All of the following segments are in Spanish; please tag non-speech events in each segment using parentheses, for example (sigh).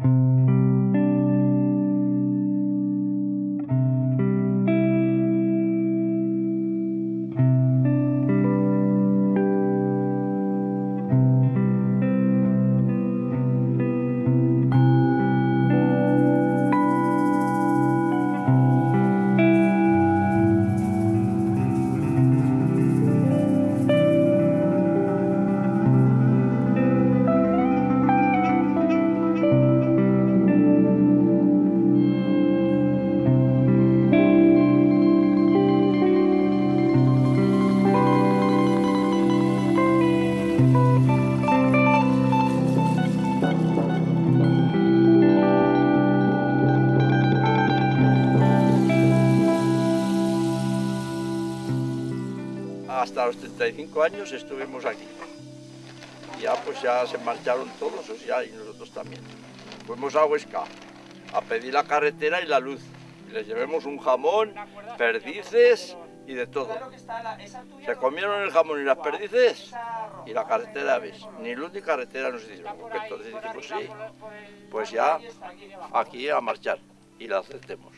Mm-hmm. Hasta los 35 años estuvimos aquí. Ya pues ya se marcharon todos, o sea, y nosotros también. Fuimos a Huesca a pedir la carretera y la luz. Y les llevemos un jamón, perdices y de todo. Se comieron el jamón y las perdices y la carretera, ¿ves? Ni luz ni carretera nos hicieron. Entonces dijimos, sí, pues ya aquí a marchar y la aceptemos.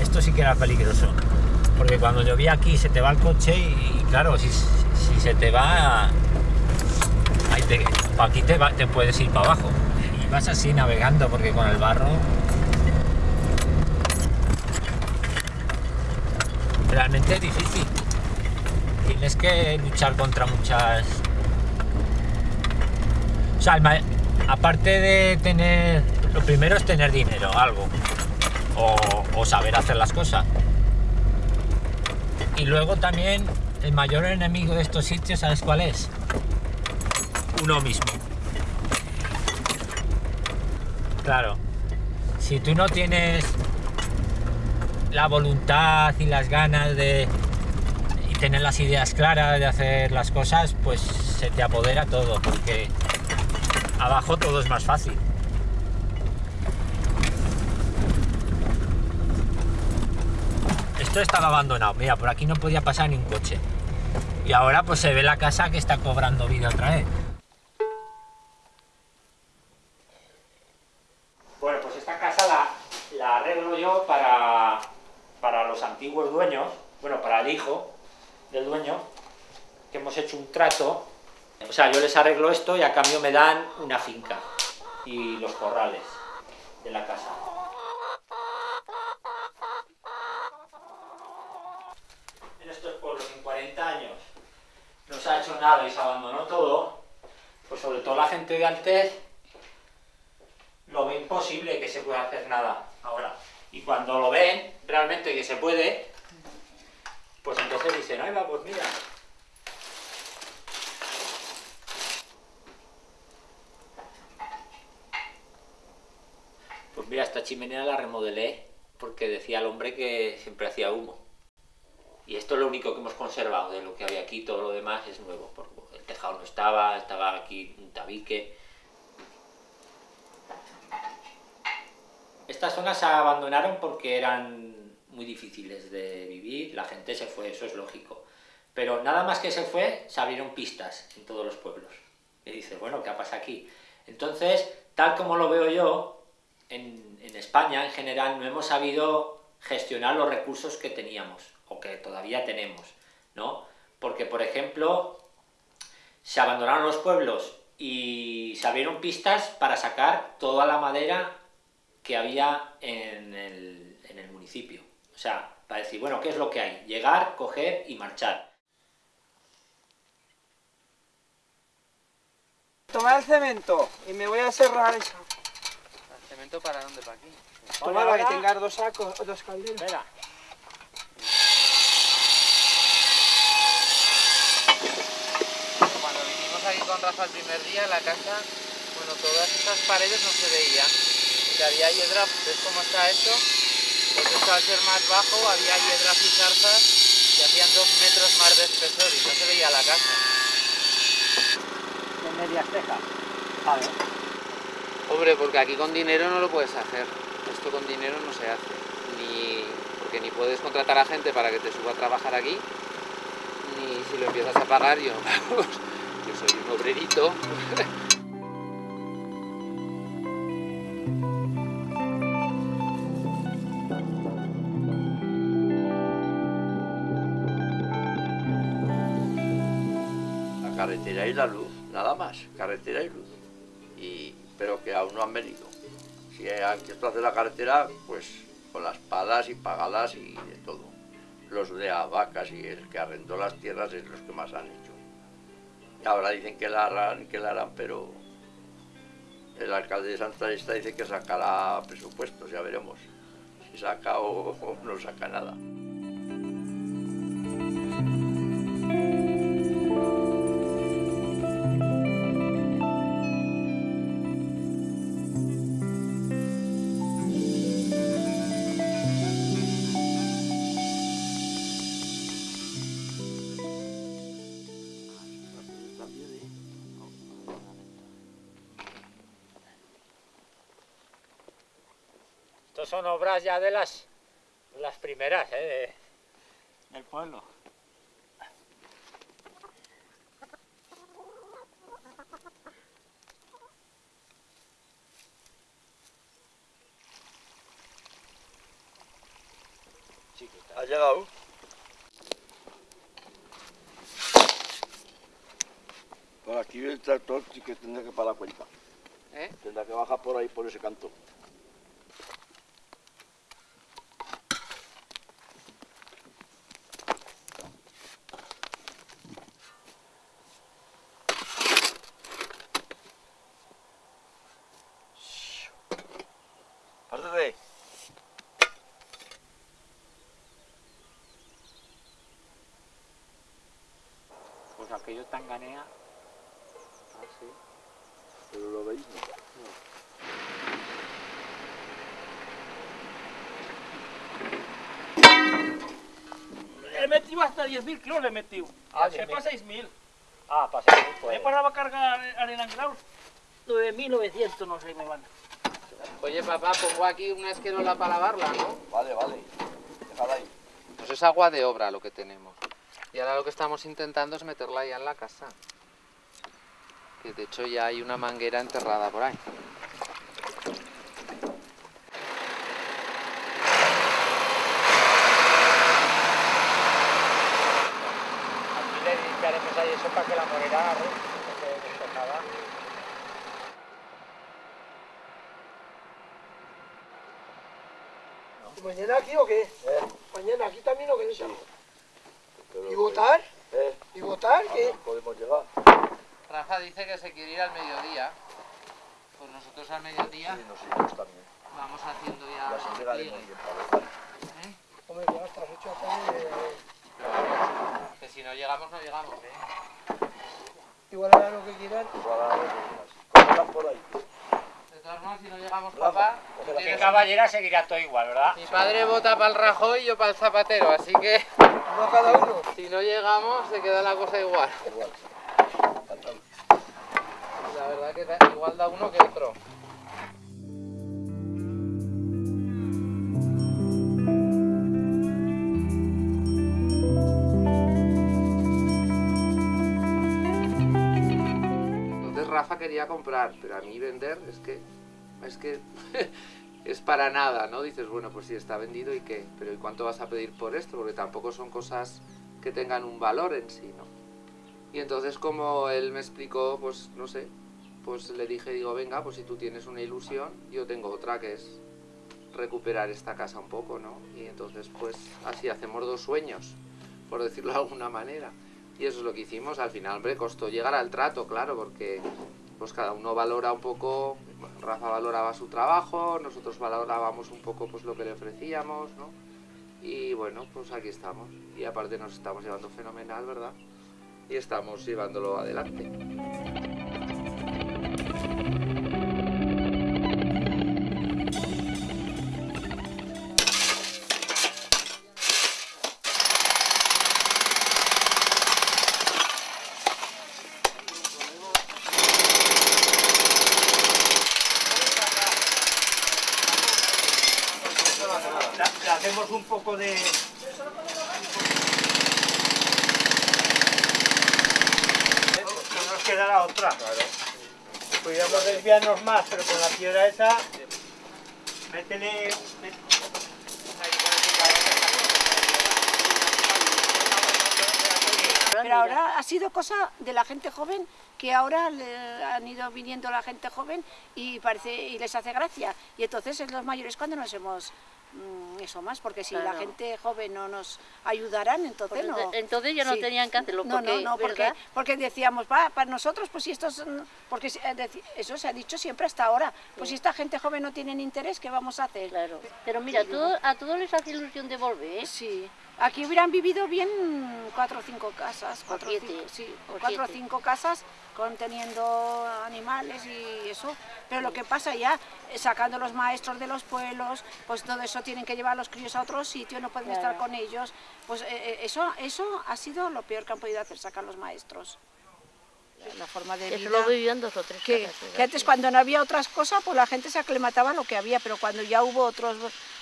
Esto sí que era peligroso. Porque cuando llovía aquí se te va el coche y, claro, si, si se te va, ahí aquí te, va- te puedes ir para abajo. Y vas así navegando porque con el barro... Realmente es difícil. Tienes que luchar contra muchas... Aparte de tener... Lo primero es tener dinero, algo. O, saber hacer las cosas. Y luego también el mayor enemigo de estos sitios, ¿sabes cuál es? Uno mismo. Claro. Si tú no tienes la voluntad y las ganas de y tener las ideas claras de hacer las cosas, pues se te apodera todo, porque abajo todo es más fácil. Esto estaba abandonado, mira, por aquí no podía pasar ni un coche. Y ahora pues se ve la casa que está cobrando vida otra vez. Bueno, pues esta casa la, arreglo yo para, para los antiguos dueños, bueno, para el hijo del dueño, que hemos hecho un trato. O sea, yo les arreglo esto y a cambio me dan una finca y los corrales de la casa. En estos pueblos, en 40 años, no se ha hecho nada y se abandonó todo, pues sobre todo la gente de antes lo ve imposible que se pueda hacer nada ahora. Y cuando lo ven realmente que se puede, pues entonces dicen, ay va, pues mira. Pues mira, esta chimenea la remodelé porque decía el hombre que siempre hacía humo. Y esto es lo único que hemos conservado de lo que había aquí, todo lo demás es nuevo. porque el tejado no estaba, estaba aquí un tabique. Estas zonas se abandonaron porque eran muy difíciles de vivir, la gente se fue, eso es lógico. Pero nada más que se fue, se abrieron pistas en todos los pueblos. Y dices, bueno, ¿qué ha pasado aquí? Entonces, tal como lo veo yo, en, en España en general no hemos sabido gestionar los recursos que teníamos, o que todavía tenemos, ¿no? Porque, por ejemplo, se abandonaron los pueblos y se abrieron pistas para sacar toda la madera que había en el, en el municipio. O sea, para decir, bueno, ¿qué es lo que hay? Llegar, coger y marchar. Toma el cemento y me voy a cerrar eso. ¿Cemento para dónde? ¿Para aquí? Toma para que tengas dos sacos, dos calderas. Espera. Cuando vinimos aquí con Rafa el primer día, la casa, bueno, todas estas paredes no se veían. que había hiedra, ¿ves cómo está esto? Pues esto al ser más bajo había hiedras y zarzas que hacían dos metros más de espesor y no se veía la casa. De medias tejas. ¿Sabes? Hombre, porque aquí con dinero no lo puedes hacer. Esto con dinero no se hace. Ni porque ni puedes contratar a gente para que te suba a trabajar aquí, ni si lo empiezas a pagar yo. (laughs) vamos, yo soy un obrerito. Carretera y la luz, nada más, carretera y luz. Y, pero que aún no han venido. Si han querido hacer la carretera, pues con las palas y pagadas y de todo. Los de a vacas y el que arrendó las tierras es los que más han hecho. Ahora dicen que la harán, que la harán, pero el alcalde de Santa Lista dice que sacará presupuestos, ya veremos. Si saca o no saca nada. Estos son obras ya de las, las primeras, ¿eh? de- del pueblo. ¿Ha llegado? Por aquí el tractor sí que tendrá que pagar cuenta. ¿Eh? Tendrá que bajar por ahí, por ese canto. Pues aquello tanganea. Ah, sí. Pero lo veis, ¿no? He metido hasta 10.000 kilos, le he metido. Ah, Se 10.000. para 6.000. Ah, pasa ahí, Me pues. he parado a cargar arena en grau. 9.900, no sé, me van. Oye, papá, pongo aquí una esquerola para lavarla, ¿no? Vale, vale. Déjala ahí. Pues es agua de obra lo que tenemos. Y ahora lo que estamos intentando es meterla ya en la casa. Que de hecho ya hay una manguera enterrada por ahí. Aquí le limpiaremos ahí eso para que la morera ¿no? no se despejada. ¿Mañana aquí o qué? ¿Mañana aquí también o qué? Pero, ¿Y votar? Eh, ¿Y votar? ¿Qué? podemos llegar. Rafa dice que se quiere ir al mediodía. Pues nosotros al mediodía Sí, nosotros también. vamos haciendo ya Y así el llegaremos pliegue, bien para votar. ¿eh? Hombre, ya estás hecho acá de... Que si no llegamos, no llegamos, ¿eh? Igual hará lo que quieran. Para los demás. Cógelas por ahí. De todas formas, si no llegamos, Rafa, papá... Que caballera seguirá todo igual, ¿verdad? Mi padre vota para el Rajoy y yo para el Zapatero, así que Uno a cada uno. si no llegamos, se queda la cosa igual. Igual. La verdad que da- igual da uno que otro. Entonces Rafa quería comprar, pero a mí vender es que es que (laughs) es para nada, ¿no? Dices, bueno, pues sí está vendido y qué, pero ¿y cuánto vas a pedir por esto? Porque tampoco son cosas que tengan un valor en sí, ¿no? Y entonces como él me explicó, pues no sé, pues le dije, digo, venga, pues si tú tienes una ilusión, yo tengo otra que es recuperar esta casa un poco, ¿no? Y entonces pues así hacemos dos sueños, por decirlo de alguna manera. Y eso es lo que hicimos, al final, hombre, costó llegar al trato, claro, porque pues cada uno valora un poco, bueno, Rafa valoraba su trabajo, nosotros valorábamos un poco pues lo que le ofrecíamos, ¿no? Y bueno, pues aquí estamos. Y aparte nos estamos llevando fenomenal, ¿verdad? Y estamos llevándolo adelante. Un poco de... No nos quedará otra. Podríamos desviarnos más, pero con la piedra esa, métele... Pero ahora ha sido cosa de la gente joven que ahora le han ido viniendo la gente joven y parece y les hace gracia. Y entonces es los mayores cuando nos hemos eso más, porque si la gente joven no nos ayudaran, entonces Pues no. entonces ya no Sí. tenían que hacerlo, porque, no, no, porque, porque decíamos, va, para nosotros, pues si estos, mm, porque eh, eso se ha dicho siempre hasta ahora, pues si esta gente joven no tiene interés, ¿qué vamos a hacer? Claro. Pero mira, todo- a todos les hace ilusión de volver, ¿eh? Sí. Aquí hubieran vivido bien cuatro o cinco casas, cuatro, o cinco, sí, o cuatro o cinco casas conteniendo animales y eso. Pero lo que pasa ya, eh, sacando los maestros de los pueblos, pues todo eso tienen que llevar a los críos a otro sitio, no pueden estar con ellos. Pues eh, eh, eso, eso ha sido lo peor que han podido hacer, sacar los maestros. La forma de Eso vida lo vivían dos o tres que, casas, ¿verdad? que antes cuando no había otras cosas, pues la gente se aclimataba a lo que había, pero cuando ya hubo otros,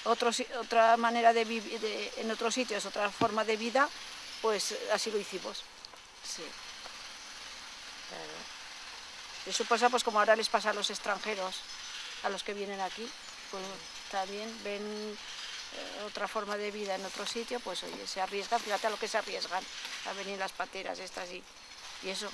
otros, otra manera de vivir en otros sitios, otra forma de vida, pues así lo hicimos. Sí. Eso pasa pues como ahora les pasa a los extranjeros, a los que vienen aquí, pues también ven eh, otra forma de vida en otro sitio, pues oye, se arriesgan, fíjate a lo que se arriesgan, a venir las pateras estas y, y eso.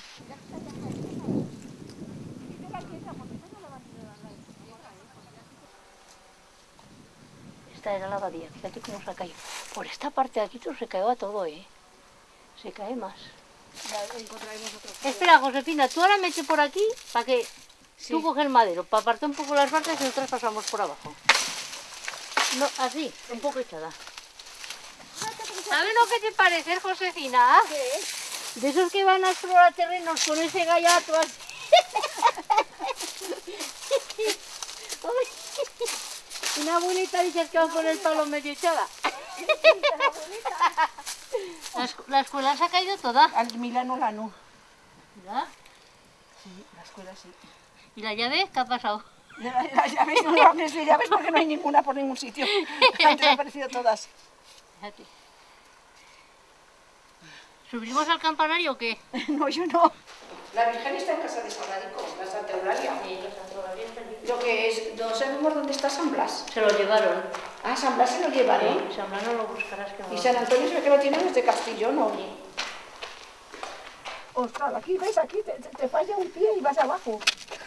Esta era la abadía, fíjate cómo se ha caído. Por esta parte de aquí todo se caía todo, ¿eh? Se cae más. Ya encontraremos otro. Espera, Josefina, tú ahora mete por aquí para que tú coges el madero, para apartar un poco las partes y nosotros pasamos por abajo. No, así, un poco echada. ¿Sabes lo que te parece, Josefina? De esos que van a explorar terrenos con ese gallato así. (laughs) Una abuelita dice que va con el palo medio echada. La, escu- la escuela se ha caído toda. Al Milano Lano. ¿verdad? Sí, la escuela sí. ¿Y la llave qué ha pasado? Las llaves no las de llaves porque no hay ninguna por ningún sitio. (laughs) Han desaparecido todas. Fíjate. ¿Subimos al campanario o qué? (laughs) No, yo no. La Virgen está en casa de Saladico, la Santa Eulalia. Lo que es, no sabemos dónde está San Blas. Se lo llevaron. Ah, San Blas se lo llevaron. San Blas no lo buscarás que no Y San Antonio se ve que lo tienen desde Castellón, ¿no? Ostras, aquí, ¿ves? Aquí te, te- te falla un pie y vas abajo.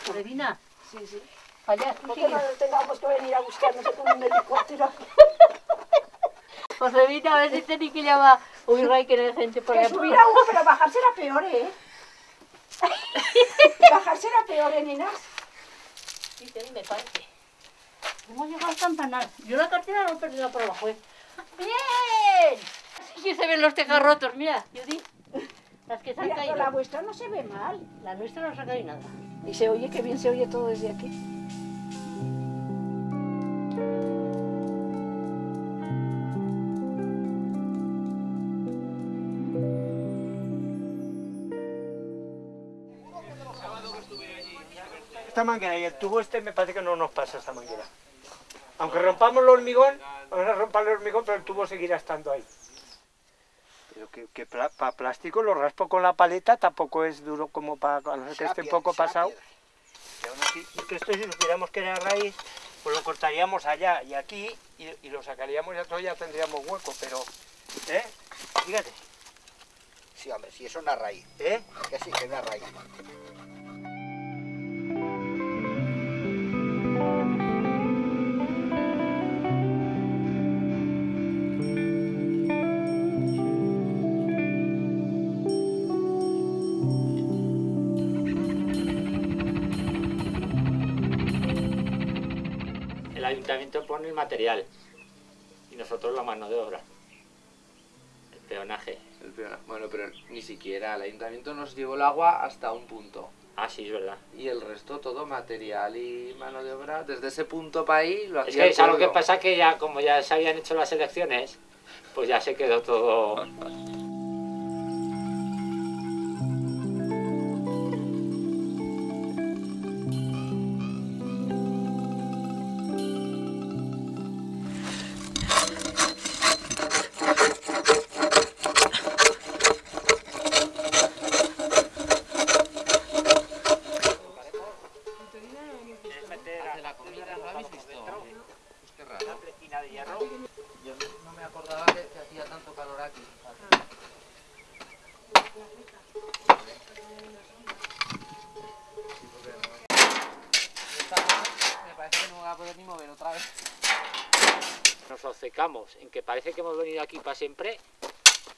Josefina, Sí, sí. allá, tú Porque sigue. no tengamos que venir a buscarnos con un helicóptero. (laughs) Josefina, a ver si tenéis que llamar. Uy, Ray, que no hay gente por Que ahí. subir a uno, pero bajar será peor, ¿eh? (laughs) bajar será peor, ¿eh, nenas? Sí, sí, me parece. Hemos llegado al campanar. Yo la cartera la he perdido por abajo, ¿eh? ¡Bien! Así que se ven los tejas rotos, mira, Judy. Las que se han Mira, caído. pero la vuestra no se ve mal. La nuestra no se ha caído nada. Y se oye, que bien se oye todo desde aquí. Esta manguera y el tubo este me parece que no nos pasa esta manguera. Aunque rompamos el hormigón, vamos a romper el hormigón, pero el tubo seguirá estando ahí. Pero que, que para plástico lo raspo con la paleta, tampoco es duro como para que esté un poco pasado. Y aún así, es que esto si lo tuviéramos que era raíz, pues lo cortaríamos allá y aquí y, y lo sacaríamos y entonces ya tendríamos hueco, pero... ¿Eh? Fíjate, Sí, hombre, si es una raíz. ¿eh? Que sí, que es una raíz. Ayuntamiento pone el material y nosotros la mano de obra. El peonaje. El Bueno, pero ni siquiera el ayuntamiento nos llevó el agua hasta un punto. Ah, sí, es verdad. Y el resto todo material y mano de obra, desde ese punto para ahí lo Es hacía que el ¿sabes lo que pasa? Que ya, como ya se habían hecho las elecciones, pues ya se quedó todo... (laughs) poder ni mover otra vez. Nos obcecamos en que parece que hemos venido aquí para siempre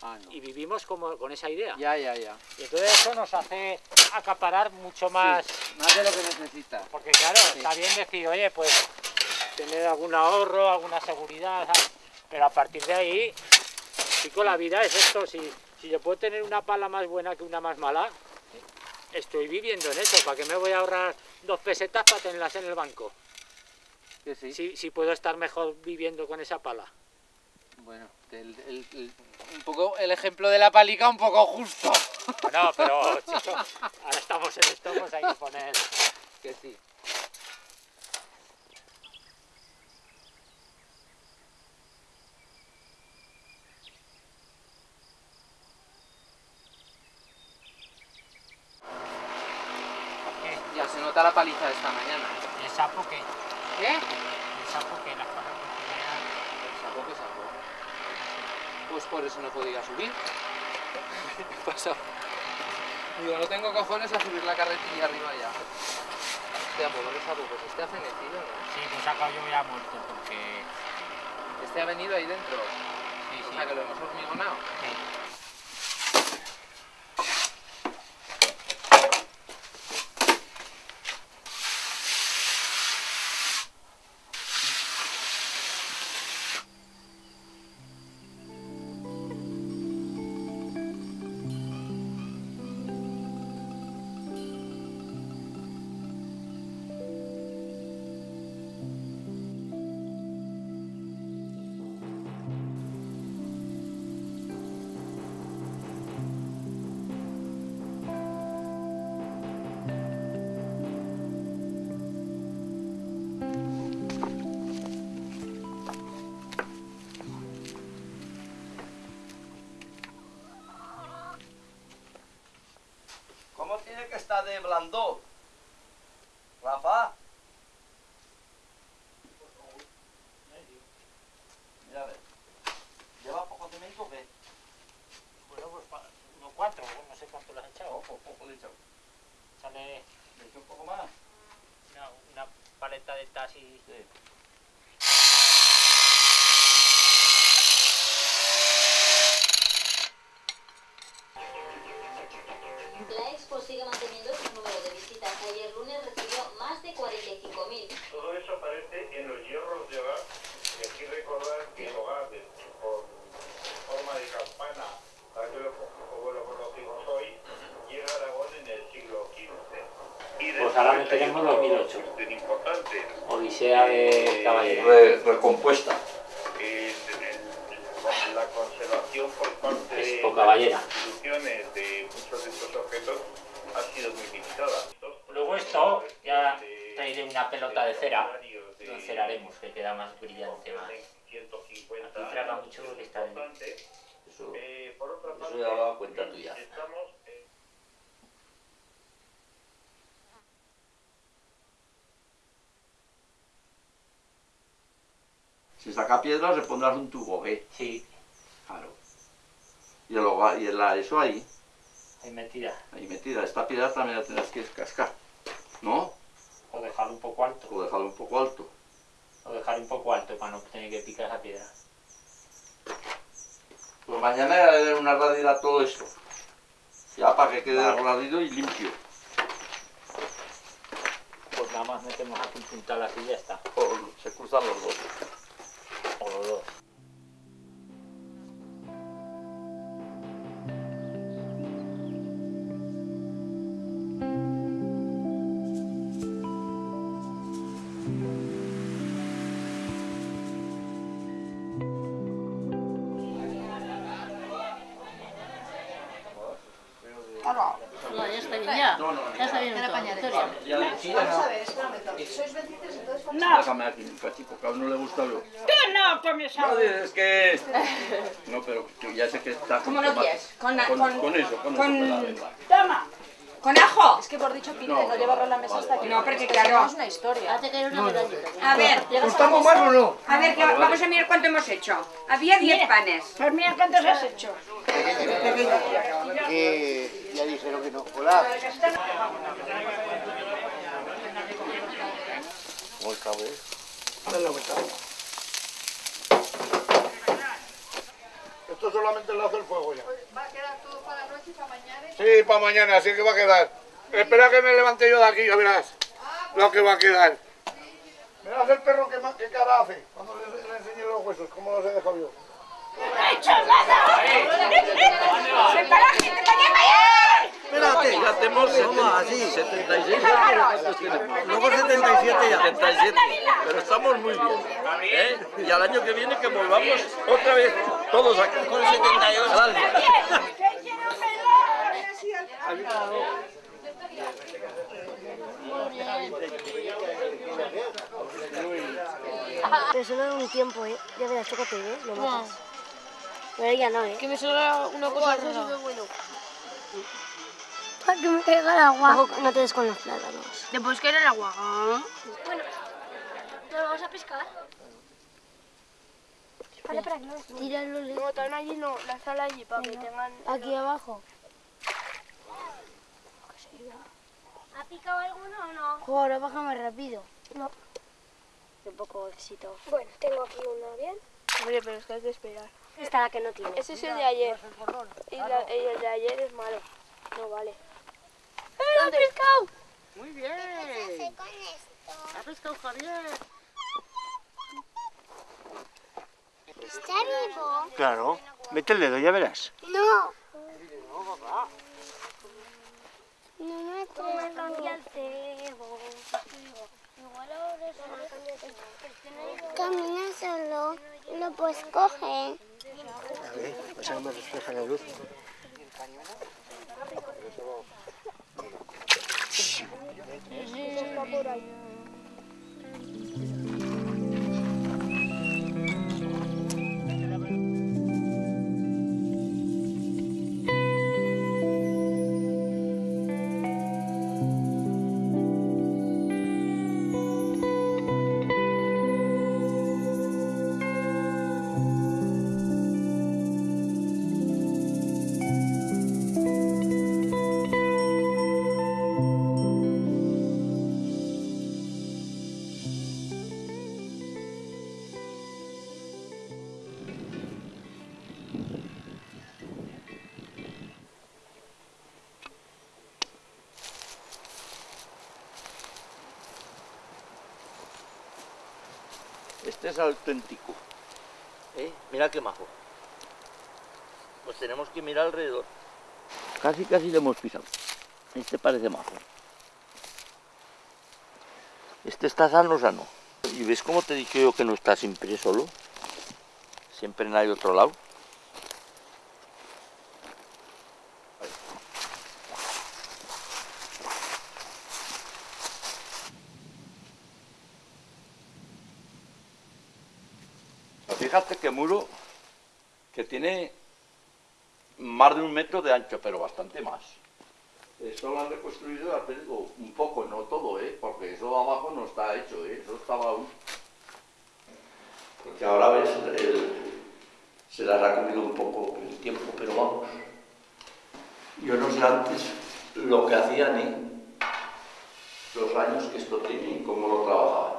Ah, no. y vivimos como con esa idea. Ya, ya, ya. Y entonces eso nos hace acaparar mucho más. Más de lo que necesitas. Porque claro, está bien decir, oye, pues tener algún ahorro, alguna seguridad, ¿sabes? pero a partir de ahí, chico, la vida es esto. Si, si yo puedo tener una pala más buena que una más mala, estoy viviendo en eso. ¿Para qué me voy a ahorrar dos pesetas para tenerlas en el banco? Que sí. Si, si puedo estar mejor viviendo con esa pala. Bueno, el- el- el- un poco el ejemplo de la palica un poco justo. Bueno, pero chico, ahora estamos en esto, pues hay que poner... Que sí. Ya se nota la paliza de esta mañana. ¿El sapo qué? ¿Qué? El sapo que las cosas funcionan... Sapo que sapo. Pues por eso no podía subir. (laughs) ¿Qué pasa? Digo, no tengo cojones a subir la carretilla arriba ya. Hostia, pobre sapo, pues este ha fenecido, ¿no? Sí, pues acá yo ya muerto porque... Este ha venido ahí dentro. Sí, O sí. sea, que lo hemos hormigonado. ¿Cómo tiene que estar de blando? Rafa. Mira a ver. ¿Lleva poco cemento o qué? Bueno, pues pa- no cuatro, no sé cuánto lo has echado. Poco, poco le he echado. Sale ¿Le echo un poco más? una, una paleta de tas y... Sí. La expo sigue manteniendo su número de visitas. Ayer lunes recibió más de 45.000. Todo eso aparece en los hierros de hogar. Y aquí recordar que el hogar, de- con forma de campana, tal que lo, como lo conocimos hoy, llega a Aragón en el siglo XV. Y Pues ahora otro 2008. cuestión importante. Odisea de Caballero. Re- recompuesta. En, la conservación por parte de Expo las Caballera. instituciones de muchos de estos objetos ha sido muy limitada. Luego esto ya traeré una pelota de cera. Lo enceraremos, que queda más brillante, más... 150 Aquí traga mucho porque está en... Eso, Eh, eso ya va a cuenta tuya. eh, Si saca piedras le pondrás un tubo, ¿eh? Sí, Claro. Y, el hogar- y la, eso ahí, ahí metida. ahí metida. Esta piedra también la tendrás que cascar. ¿No? O dejarlo un poco alto. O dejarlo un poco alto. O dejar un poco alto para no tener que picar esa piedra. Pues mañana le daré una radida a todo esto. Ya para que quede Vale. radido y limpio. Pues nada más metemos aquí un puntal así y ya está. O se cruzan los dos. O los dos. Un cachito, que a uno le gusta lo. tú no comes No, agua. es que. No, pero que ya sé que está. ¿Cómo lo quieres? Con, Con, con, con eso, con, con- eso. Toma. con ajo. Es que por dicho pinte, No, no, no, llevarlo a la mesa vale, hasta vale. que No, porque que claro. no es una historia. Hace caer una medallita. A ver, ¿Estamos mal o no? a ver, que Vale, vamos a mirar cuánto hemos hecho. Había 10 Mira. panes. Pues mira cuántos has hecho. Que ya dijeron que no. Hola. Cabo, ¿eh? Dale la vuelta. Esto solamente le hace el fuego ya. ¿Va a quedar todo para la noche y para mañana? Sí, para mañana, así que va a quedar. Espera que me levante yo de aquí, ya verás lo que va a quedar. Verás el perro que, qué cara hace cuando le, le enseñe los huesos, cómo los he dejado yo. (laughs) Espérate, ya tenemos 76 años. ¿cuántos tenemos? Luego 77 ya. 77, pero estamos muy bien. ¿eh? Y al año que viene que volvamos otra vez todos aquí. Con 78. Dale. Pero solo en un tiempo, ¿eh? Ya verás, tócate, ¿eh? Lo matas. Pero ya no, ¿eh? Que me salga una cosa Eso rara. que es bueno. Para que me caiga el agua. Ojo, no te des con los plátanos. ¿Te puedes caer el agua? Bueno, ¿nos vamos a pescar? Vale, para que no Tíralo. No, también allí no, la sala allí, para que tengan... Aquí abajo. ¿Ha picado alguno o no? Jo, ahora baja más rápido. No. Un poco éxito. Bueno, tengo aquí uno bien. Hombre, pero es que hay que esperar. Esta la que no tiene. Ese es el de ayer. Y, la- y el de ayer es malo. No vale. ¡Eh, lo ha pescado! Muy bien. Ha pescado Javier. ¿Está vivo? Claro. Mete el dedo, ya verás. No. No me traes cambia el cebo. Camina solo, lo puedes coger. A ver, pasa que me refleja la luz. Está es auténtico. ¿Eh? Mira qué majo. Pues tenemos que mirar alrededor. Casi, casi le hemos pisado. Este parece majo. Este está sano, sano. ¿Y ves cómo te he dicho yo que no está siempre solo? Siempre hay otro lado. Fíjate que muro que tiene más de un metro de ancho, pero bastante más. Esto lo han reconstruido, ya te digo, un poco, no todo, ¿eh? porque eso de abajo no está hecho, ¿eh? eso estaba aún. Porque ahora ves, se las ha comido un poco el tiempo, pero vamos. Yo no sé antes lo que hacían, ¿eh? los años que esto tiene y cómo lo trabajaban.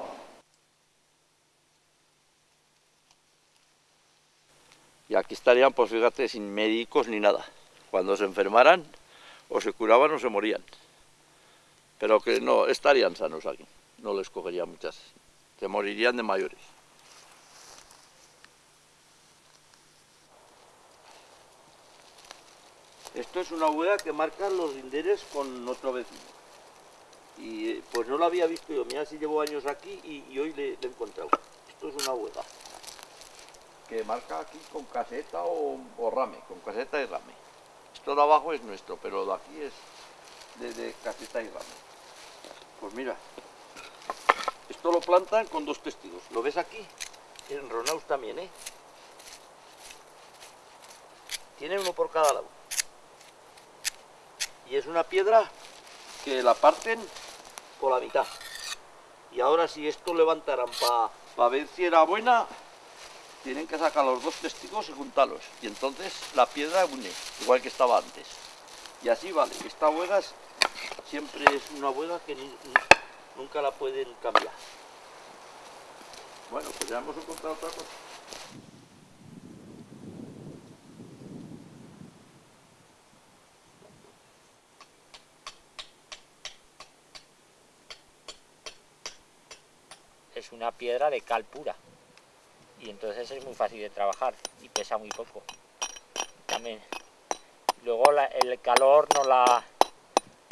Y aquí estarían, pues fíjate, sin médicos ni nada. Cuando se enfermaran, o se curaban o se morían. Pero que no, estarían sanos aquí. No les cogería muchas. Se morirían de mayores. Esto es una hueá que marcan los linderes con otro vecino. Y eh, pues no lo había visto yo. Mira si llevo años aquí y, y hoy le, le he encontrado. Esto es una hueá que marca aquí con caseta o, o rame, con caseta y rame. Esto de abajo es nuestro, pero de aquí es de, caseta y rame. Pues mira, esto lo plantan con dos testigos. ¿Lo ves aquí? En Ronaus también, ¿eh? Tiene uno por cada lado. Y es una piedra que la parten por la mitad. Y ahora si esto levantaran para ver si era buena, tienen que sacar los dos testigos y juntarlos. Y entonces la piedra une, igual que estaba antes. Y así vale. Esta huega es- siempre es una huega que nunca la pueden cambiar. Bueno, pues ya hemos encontrado otra cosa. es una piedra de cal pura y entonces es muy fácil de trabajar y pesa muy poco. También luego el calor no la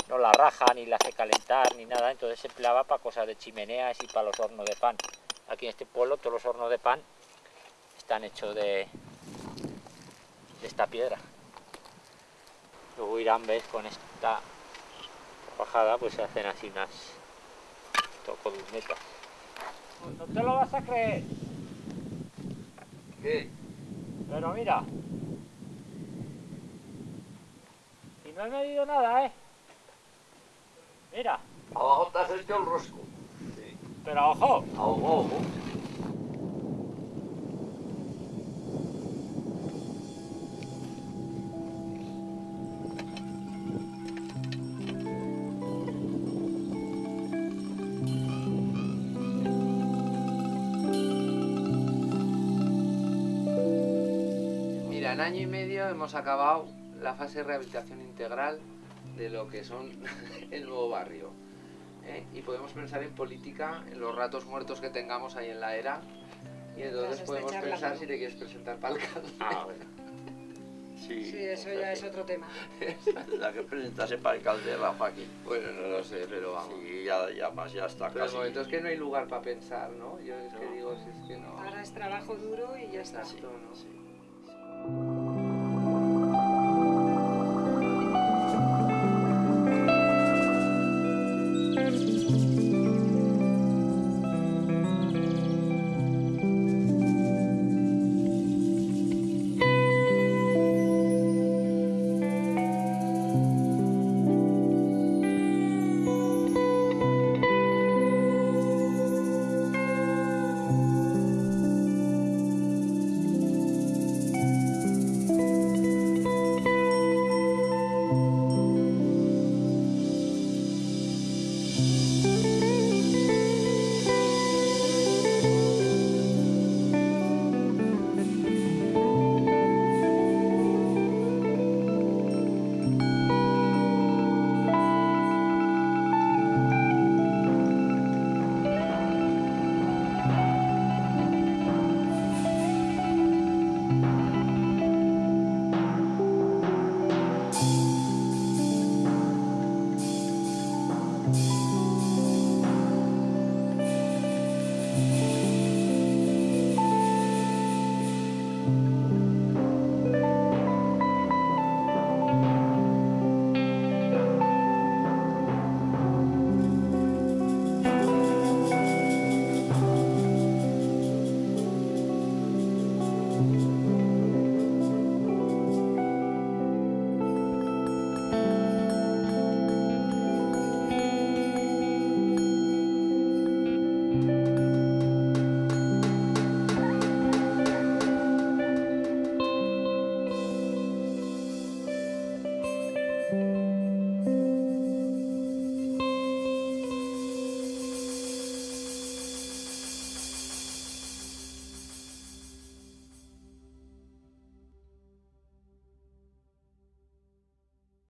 no la raja ni la hace calentar ni nada entonces se empleaba para cosas de chimeneas y para los hornos de pan. Aquí en este pueblo todos los hornos de pan están hechos de de esta piedra. Luego Irán ves con esta bajada pues se hacen así unas columnetas no te lo vas a creer. ¿Qué? Pero mira. Y no he medido nada, ¿eh? Mira. Abajo te has hecho el rosco. Pero ojo. Ojo, ojo. En año y medio hemos acabado la fase de rehabilitación integral de lo que son (laughs) el nuevo barrio. ¿eh? Y podemos pensar en política, en los ratos muertos que tengamos ahí en la era. Y entonces podemos pensar si te quieres presentar para alcalde. Ah, bueno. Sí, Sí, eso ya es otro tema. La que presentase para alcalde Rafa aquí. Bueno, no lo sé, pero vamos. Sí, ya, ya más, ya está Pero el casi. momento es que no hay lugar para pensar, ¿no? Yo es que digo, si es que no. Ahora es trabajo duro y ya está. Exacto, ¿no? Bye.